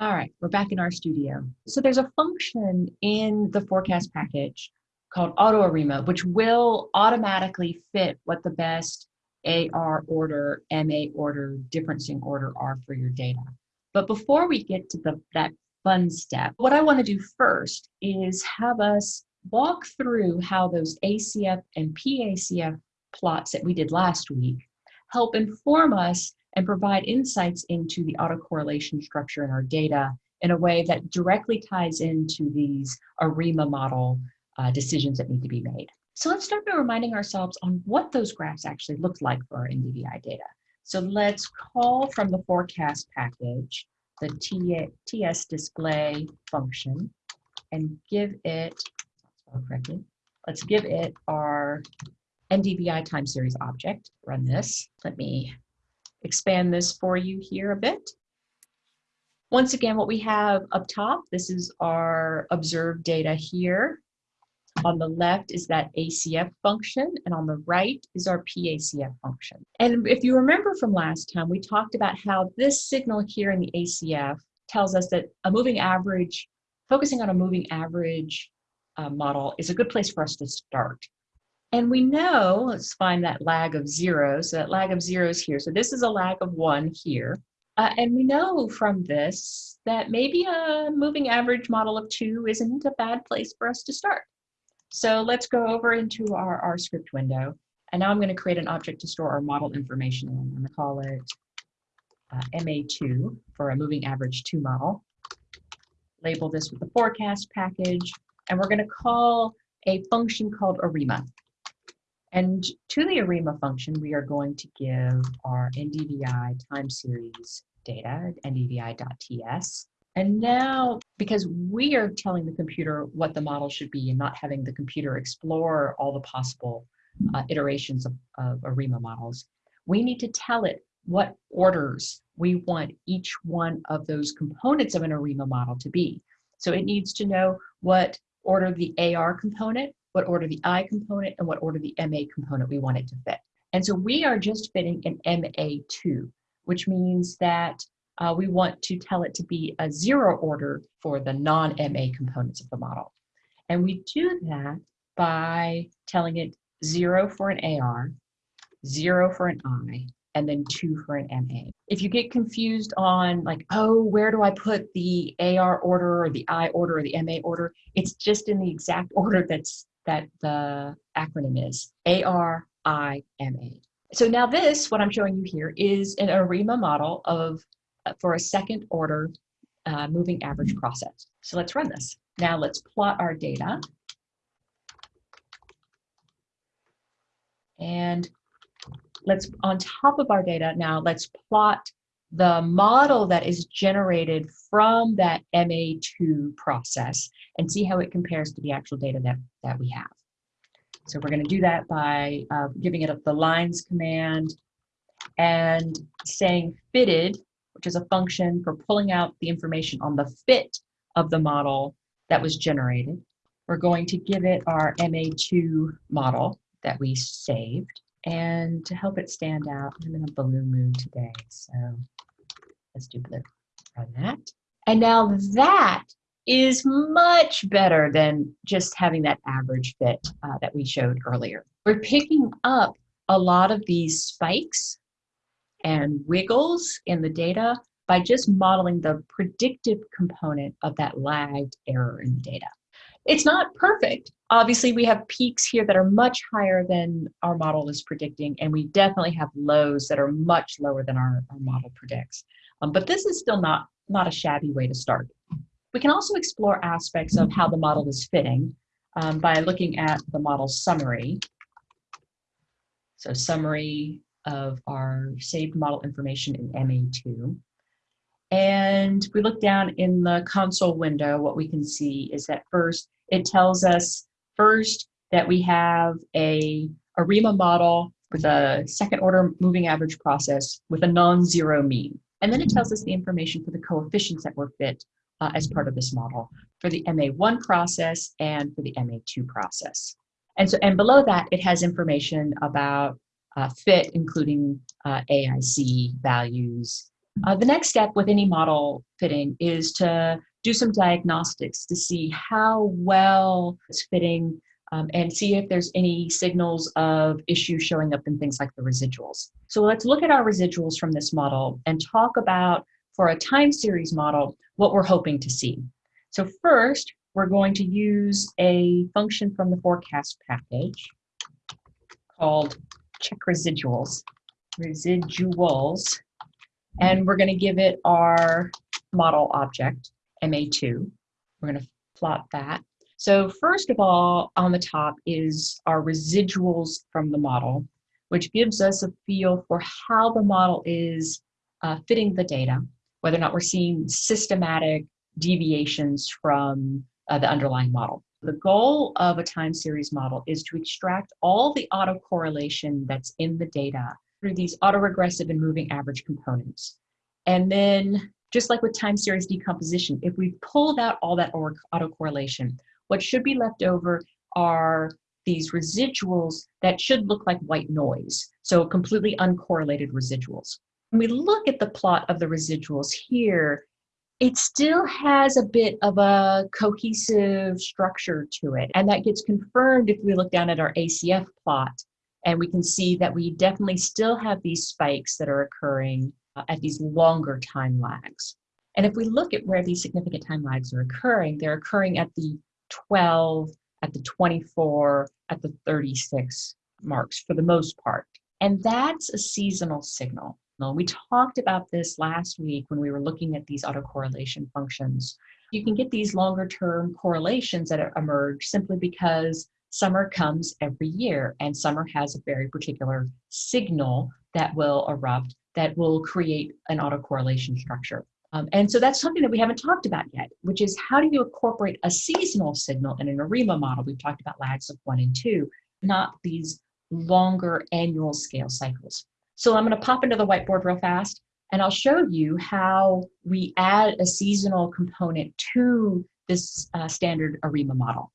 All right, we're back in our studio. So there's a function in the forecast package called AutoArima, which will automatically fit what the best AR order, MA order, differencing order are for your data. But before we get to the, that fun step, what I want to do first is have us walk through how those ACF and PACF plots that we did last week help inform us and provide insights into the autocorrelation structure in our data in a way that directly ties into these ARIMA model uh, decisions that need to be made. So let's start by reminding ourselves on what those graphs actually looked like for our NDVI data. So let's call from the forecast package the TS display function and give it, correctly, let's give it our NDVI time series object. Run this. Let me expand this for you here a bit. Once again, what we have up top, this is our observed data here. On the left is that ACF function, and on the right is our PACF function. And if you remember from last time, we talked about how this signal here in the ACF tells us that a moving average, focusing on a moving average uh, model is a good place for us to start. And we know, let's find that lag of zero. So that lag of zero is here. So this is a lag of one here. Uh, and we know from this that maybe a moving average model of two isn't a bad place for us to start. So let's go over into our, our script window. And now I'm going to create an object to store our model information in. I'm going to call it uh, MA2 for a moving average 2 model. Label this with the forecast package. And we're going to call a function called ARIMA. And to the ARIMA function, we are going to give our NDVI time series data, ndvi.ts. And now, because we are telling the computer what the model should be and not having the computer explore all the possible uh, iterations of, of ARIMA models, we need to tell it what orders we want each one of those components of an ARIMA model to be. So it needs to know what order the AR component what order the I component and what order the MA component we want it to fit. And so we are just fitting an MA2, which means that uh, we want to tell it to be a zero order for the non-MA components of the model. And we do that by telling it zero for an AR, zero for an I, and then two for an MA. If you get confused on like, oh, where do I put the AR order or the I order or the MA order? It's just in the exact order that's that the acronym is A-R-I-M-A. So now this, what I'm showing you here, is an ARIMA model of uh, for a second order uh, moving average process. So let's run this. Now let's plot our data. And let's, on top of our data now, let's plot the model that is generated from that MA2 process and see how it compares to the actual data that, that we have. So we're going to do that by uh, giving it up the lines command and saying fitted, which is a function for pulling out the information on the fit of the model that was generated. We're going to give it our MA2 model that we saved. And to help it stand out, I'm in a blue mood today, so Let's do blue. on that. And now that is much better than just having that average fit uh, that we showed earlier. We're picking up a lot of these spikes and wiggles in the data by just modeling the predictive component of that lagged error in the data. It's not perfect. Obviously, we have peaks here that are much higher than our model is predicting, and we definitely have lows that are much lower than our, our model predicts. Um, but this is still not, not a shabby way to start. We can also explore aspects of how the model is fitting um, by looking at the model summary. So summary of our saved model information in MA2. And we look down in the console window, what we can see is that first, it tells us first that we have a ARIMA model with a second order moving average process with a non-zero mean. And then it tells us the information for the coefficients that were fit uh, as part of this model for the MA1 process and for the MA2 process. And so, and below that, it has information about uh, fit, including uh, AIC values Uh, the next step with any model fitting is to do some diagnostics to see how well it's fitting um, and see if there's any signals of issues showing up in things like the residuals. So let's look at our residuals from this model and talk about, for a time series model, what we're hoping to see. So first, we're going to use a function from the forecast package called check residuals, residuals, and we're going to give it our model object, MA2. We're going to plot that. So first of all, on the top is our residuals from the model, which gives us a feel for how the model is uh, fitting the data, whether or not we're seeing systematic deviations from uh, the underlying model. The goal of a time series model is to extract all the autocorrelation that's in the data through these autoregressive and moving average components. And then, just like with time series decomposition, if we pulled out all that autocorrelation, what should be left over are these residuals that should look like white noise, so completely uncorrelated residuals. When we look at the plot of the residuals here, it still has a bit of a cohesive structure to it. And that gets confirmed if we look down at our ACF plot. And we can see that we definitely still have these spikes that are occurring uh, at these longer time lags. And if we look at where these significant time lags are occurring, they're occurring at the 12, at the 24, at the 36 marks for the most part. And that's a seasonal signal. Now, we talked about this last week when we were looking at these autocorrelation functions. You can get these longer term correlations that emerge simply because summer comes every year and summer has a very particular signal that will erupt that will create an autocorrelation structure. Um, and so that's something that we haven't talked about yet, which is how do you incorporate a seasonal signal in an ARIMA model? We've talked about lags of one and two, not these longer annual scale cycles. So I'm going to pop into the whiteboard real fast and I'll show you how we add a seasonal component to this uh, standard ARIMA model.